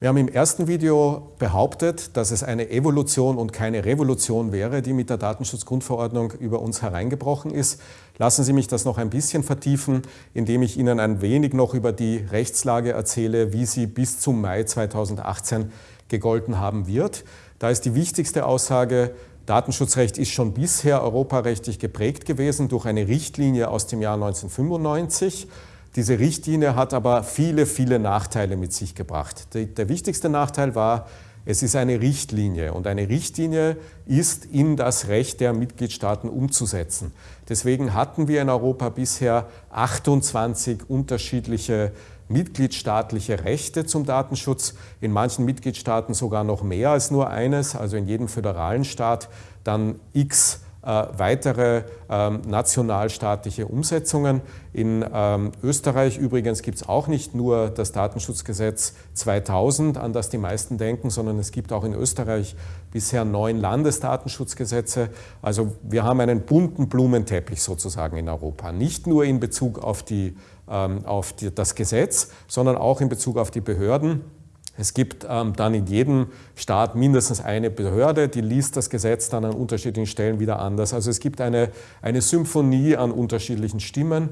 Wir haben im ersten Video behauptet, dass es eine Evolution und keine Revolution wäre, die mit der Datenschutzgrundverordnung über uns hereingebrochen ist. Lassen Sie mich das noch ein bisschen vertiefen, indem ich Ihnen ein wenig noch über die Rechtslage erzähle, wie sie bis zum Mai 2018 gegolten haben wird. Da ist die wichtigste Aussage, Datenschutzrecht ist schon bisher europarechtlich geprägt gewesen durch eine Richtlinie aus dem Jahr 1995 diese Richtlinie hat aber viele, viele Nachteile mit sich gebracht. Der wichtigste Nachteil war, es ist eine Richtlinie und eine Richtlinie ist in das Recht der Mitgliedstaaten umzusetzen. Deswegen hatten wir in Europa bisher 28 unterschiedliche mitgliedstaatliche Rechte zum Datenschutz, in manchen Mitgliedstaaten sogar noch mehr als nur eines, also in jedem föderalen Staat dann x weitere ähm, nationalstaatliche Umsetzungen. In ähm, Österreich übrigens gibt es auch nicht nur das Datenschutzgesetz 2000, an das die meisten denken, sondern es gibt auch in Österreich bisher neun Landesdatenschutzgesetze. Also wir haben einen bunten Blumenteppich sozusagen in Europa. Nicht nur in Bezug auf, die, ähm, auf die, das Gesetz, sondern auch in Bezug auf die Behörden. Es gibt ähm, dann in jedem Staat mindestens eine Behörde, die liest das Gesetz dann an unterschiedlichen Stellen wieder anders. Also es gibt eine, eine Symphonie an unterschiedlichen Stimmen.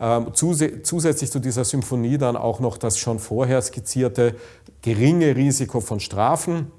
Ähm, zusätzlich zu dieser Symphonie dann auch noch das schon vorher skizzierte geringe Risiko von Strafen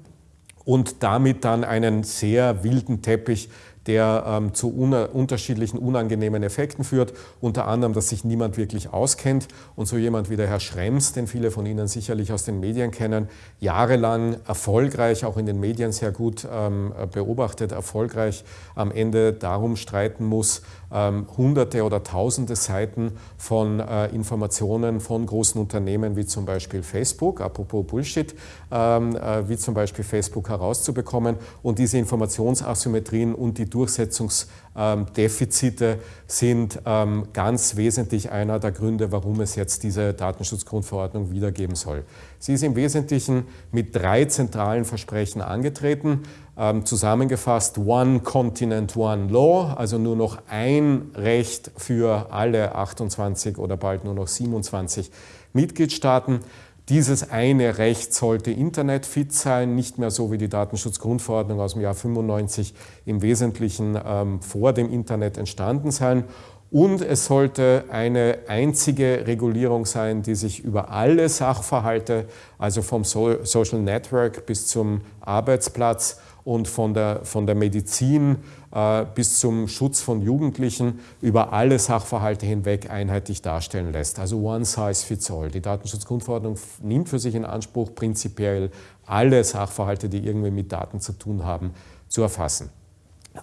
und damit dann einen sehr wilden Teppich der ähm, zu una unterschiedlichen unangenehmen Effekten führt, unter anderem, dass sich niemand wirklich auskennt. Und so jemand wie der Herr Schrems, den viele von Ihnen sicherlich aus den Medien kennen, jahrelang erfolgreich, auch in den Medien sehr gut ähm, beobachtet, erfolgreich am Ende darum streiten muss, ähm, hunderte oder tausende Seiten von äh, Informationen von großen Unternehmen wie zum Beispiel Facebook, apropos Bullshit, ähm, äh, wie zum Beispiel Facebook herauszubekommen. Und diese Informationsasymmetrien und die Durchsetzungsdefizite sind ähm, ganz wesentlich einer der Gründe, warum es jetzt diese Datenschutzgrundverordnung wiedergeben soll. Sie ist im Wesentlichen mit drei zentralen Versprechen angetreten. Ähm, zusammengefasst, One Continent, One Law, also nur noch ein Recht für alle 28 oder bald nur noch 27 Mitgliedstaaten. Dieses eine Recht sollte internetfit sein, nicht mehr so wie die Datenschutzgrundverordnung aus dem Jahr 95 im Wesentlichen ähm, vor dem Internet entstanden sein. Und es sollte eine einzige Regulierung sein, die sich über alle Sachverhalte, also vom Social Network bis zum Arbeitsplatz und von der, von der Medizin äh, bis zum Schutz von Jugendlichen über alle Sachverhalte hinweg einheitlich darstellen lässt. Also one size fits all. Die Datenschutzgrundverordnung nimmt für sich in Anspruch, prinzipiell alle Sachverhalte, die irgendwie mit Daten zu tun haben, zu erfassen.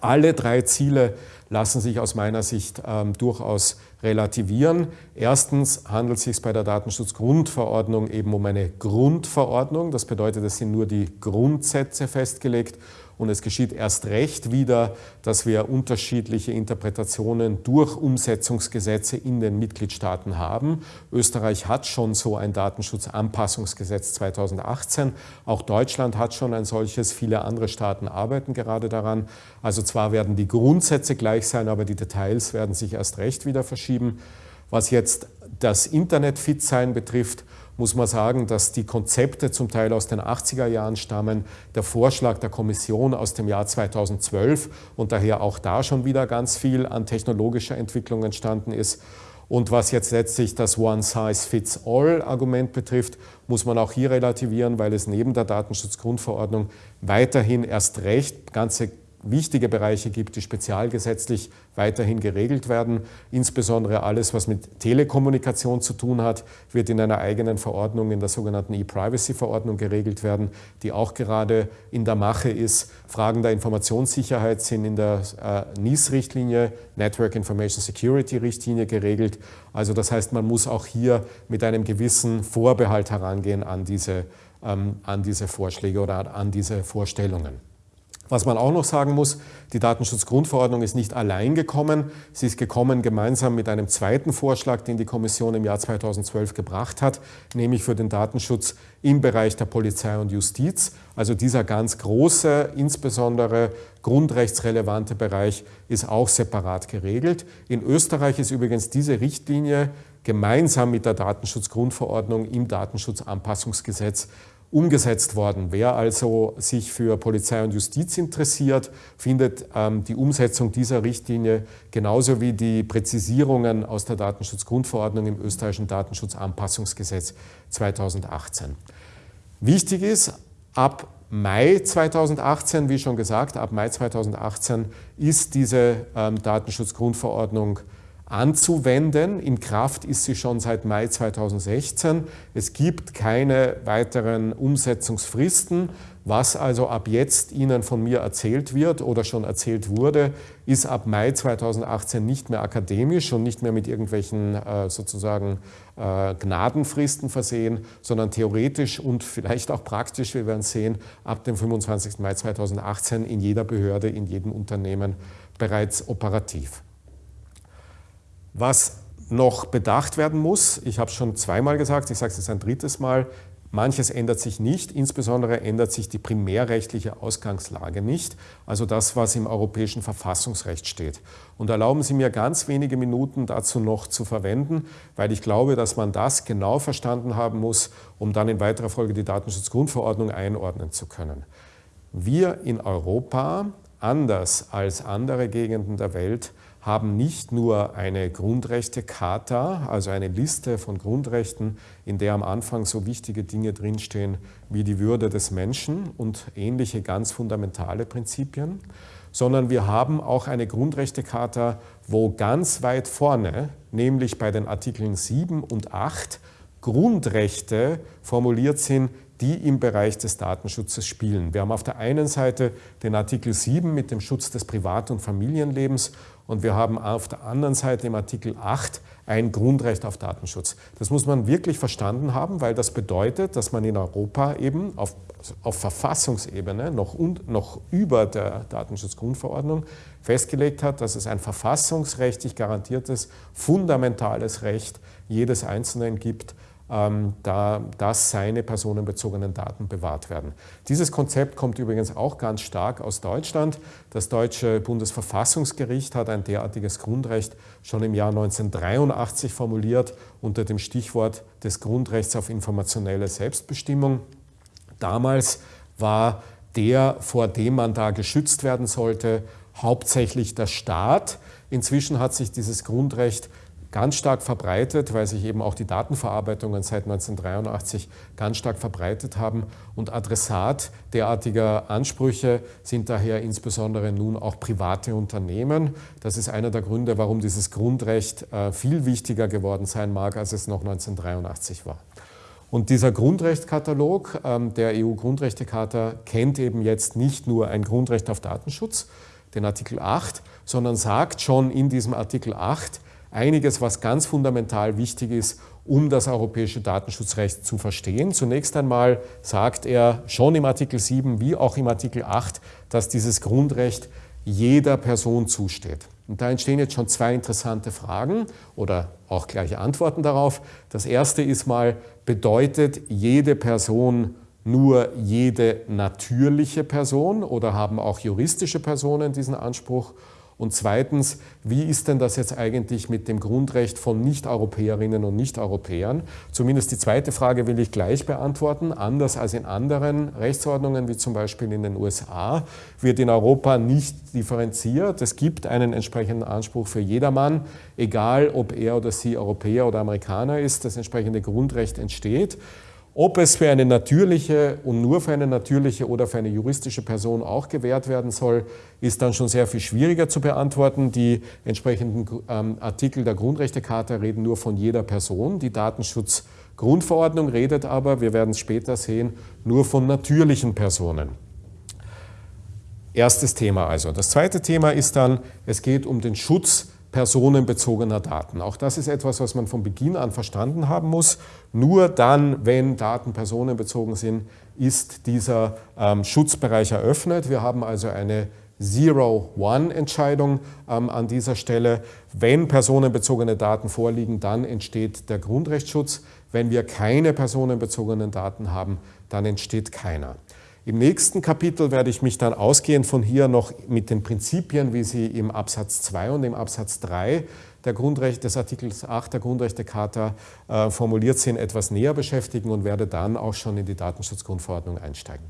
Alle drei Ziele lassen sich aus meiner Sicht ähm, durchaus relativieren. Erstens handelt es sich bei der Datenschutzgrundverordnung eben um eine Grundverordnung. Das bedeutet, es sind nur die Grundsätze festgelegt und es geschieht erst recht wieder, dass wir unterschiedliche Interpretationen durch Umsetzungsgesetze in den Mitgliedstaaten haben. Österreich hat schon so ein Datenschutzanpassungsgesetz 2018. Auch Deutschland hat schon ein solches. Viele andere Staaten arbeiten gerade daran. Also zwar werden die Grundsätze gleich sein, aber die Details werden sich erst recht wieder verschieben. Was jetzt das Internet-Fit-Sein betrifft, muss man sagen, dass die Konzepte zum Teil aus den 80er Jahren stammen, der Vorschlag der Kommission aus dem Jahr 2012 und daher auch da schon wieder ganz viel an technologischer Entwicklung entstanden ist. Und was jetzt letztlich das One-Size-Fits-All-Argument betrifft, muss man auch hier relativieren, weil es neben der Datenschutzgrundverordnung weiterhin erst recht ganze wichtige Bereiche gibt, die spezialgesetzlich weiterhin geregelt werden. Insbesondere alles, was mit Telekommunikation zu tun hat, wird in einer eigenen Verordnung, in der sogenannten E-Privacy-Verordnung geregelt werden, die auch gerade in der Mache ist. Fragen der Informationssicherheit sind in der äh, NIS-Richtlinie, Network Information Security-Richtlinie geregelt. Also das heißt, man muss auch hier mit einem gewissen Vorbehalt herangehen an diese, ähm, an diese Vorschläge oder an diese Vorstellungen. Was man auch noch sagen muss, die Datenschutzgrundverordnung ist nicht allein gekommen. Sie ist gekommen gemeinsam mit einem zweiten Vorschlag, den die Kommission im Jahr 2012 gebracht hat, nämlich für den Datenschutz im Bereich der Polizei und Justiz. Also dieser ganz große, insbesondere grundrechtsrelevante Bereich ist auch separat geregelt. In Österreich ist übrigens diese Richtlinie gemeinsam mit der Datenschutzgrundverordnung im Datenschutzanpassungsgesetz umgesetzt worden. Wer also sich für Polizei und Justiz interessiert, findet ähm, die Umsetzung dieser Richtlinie genauso wie die Präzisierungen aus der Datenschutzgrundverordnung im österreichischen Datenschutzanpassungsgesetz 2018. Wichtig ist, ab Mai 2018, wie schon gesagt, ab Mai 2018 ist diese ähm, Datenschutzgrundverordnung anzuwenden. In Kraft ist sie schon seit Mai 2016. Es gibt keine weiteren Umsetzungsfristen. Was also ab jetzt Ihnen von mir erzählt wird oder schon erzählt wurde, ist ab Mai 2018 nicht mehr akademisch und nicht mehr mit irgendwelchen äh, sozusagen äh, Gnadenfristen versehen, sondern theoretisch und vielleicht auch praktisch, wir werden sehen, ab dem 25. Mai 2018 in jeder Behörde, in jedem Unternehmen bereits operativ. Was noch bedacht werden muss, ich habe es schon zweimal gesagt, ich sage es jetzt ein drittes Mal, manches ändert sich nicht, insbesondere ändert sich die primärrechtliche Ausgangslage nicht, also das, was im europäischen Verfassungsrecht steht. Und erlauben Sie mir ganz wenige Minuten dazu noch zu verwenden, weil ich glaube, dass man das genau verstanden haben muss, um dann in weiterer Folge die Datenschutzgrundverordnung einordnen zu können. Wir in Europa, anders als andere Gegenden der Welt, haben nicht nur eine Grundrechtecharta, also eine Liste von Grundrechten, in der am Anfang so wichtige Dinge drinstehen wie die Würde des Menschen und ähnliche ganz fundamentale Prinzipien, sondern wir haben auch eine Grundrechtecharta, wo ganz weit vorne, nämlich bei den Artikeln 7 und 8, Grundrechte formuliert sind, die im Bereich des Datenschutzes spielen. Wir haben auf der einen Seite den Artikel 7 mit dem Schutz des Privat- und Familienlebens und wir haben auf der anderen Seite im Artikel 8 ein Grundrecht auf Datenschutz. Das muss man wirklich verstanden haben, weil das bedeutet, dass man in Europa eben auf, auf Verfassungsebene noch, und, noch über der Datenschutzgrundverordnung festgelegt hat, dass es ein verfassungsrechtlich garantiertes, fundamentales Recht jedes Einzelnen gibt, ähm, da, dass seine personenbezogenen Daten bewahrt werden. Dieses Konzept kommt übrigens auch ganz stark aus Deutschland. Das deutsche Bundesverfassungsgericht hat ein derartiges Grundrecht schon im Jahr 1983 formuliert unter dem Stichwort des Grundrechts auf informationelle Selbstbestimmung. Damals war der, vor dem man da geschützt werden sollte, hauptsächlich der Staat. Inzwischen hat sich dieses Grundrecht ganz stark verbreitet, weil sich eben auch die Datenverarbeitungen seit 1983 ganz stark verbreitet haben. Und Adressat derartiger Ansprüche sind daher insbesondere nun auch private Unternehmen. Das ist einer der Gründe, warum dieses Grundrecht äh, viel wichtiger geworden sein mag, als es noch 1983 war. Und dieser Grundrechtskatalog ähm, der EU-Grundrechtecharta kennt eben jetzt nicht nur ein Grundrecht auf Datenschutz, den Artikel 8, sondern sagt schon in diesem Artikel 8, einiges, was ganz fundamental wichtig ist, um das europäische Datenschutzrecht zu verstehen. Zunächst einmal sagt er schon im Artikel 7 wie auch im Artikel 8, dass dieses Grundrecht jeder Person zusteht. Und da entstehen jetzt schon zwei interessante Fragen oder auch gleiche Antworten darauf. Das erste ist mal, bedeutet jede Person nur jede natürliche Person oder haben auch juristische Personen diesen Anspruch? Und zweitens, wie ist denn das jetzt eigentlich mit dem Grundrecht von Nicht-Europäerinnen und Nicht-Europäern? Zumindest die zweite Frage will ich gleich beantworten. Anders als in anderen Rechtsordnungen, wie zum Beispiel in den USA, wird in Europa nicht differenziert. Es gibt einen entsprechenden Anspruch für jedermann, egal ob er oder sie Europäer oder Amerikaner ist. Das entsprechende Grundrecht entsteht. Ob es für eine natürliche und nur für eine natürliche oder für eine juristische Person auch gewährt werden soll, ist dann schon sehr viel schwieriger zu beantworten. Die entsprechenden ähm, Artikel der Grundrechtecharta reden nur von jeder Person. Die Datenschutzgrundverordnung redet aber, wir werden es später sehen, nur von natürlichen Personen. Erstes Thema also. Das zweite Thema ist dann, es geht um den Schutz personenbezogener Daten. Auch das ist etwas, was man von Beginn an verstanden haben muss. Nur dann, wenn Daten personenbezogen sind, ist dieser ähm, Schutzbereich eröffnet. Wir haben also eine Zero-One-Entscheidung ähm, an dieser Stelle. Wenn personenbezogene Daten vorliegen, dann entsteht der Grundrechtsschutz. Wenn wir keine personenbezogenen Daten haben, dann entsteht keiner. Im nächsten Kapitel werde ich mich dann ausgehend von hier noch mit den Prinzipien, wie sie im Absatz 2 und im Absatz 3 der Grundrechte, des Artikels 8 der Grundrechtecharta äh, formuliert sind, etwas näher beschäftigen und werde dann auch schon in die Datenschutzgrundverordnung einsteigen.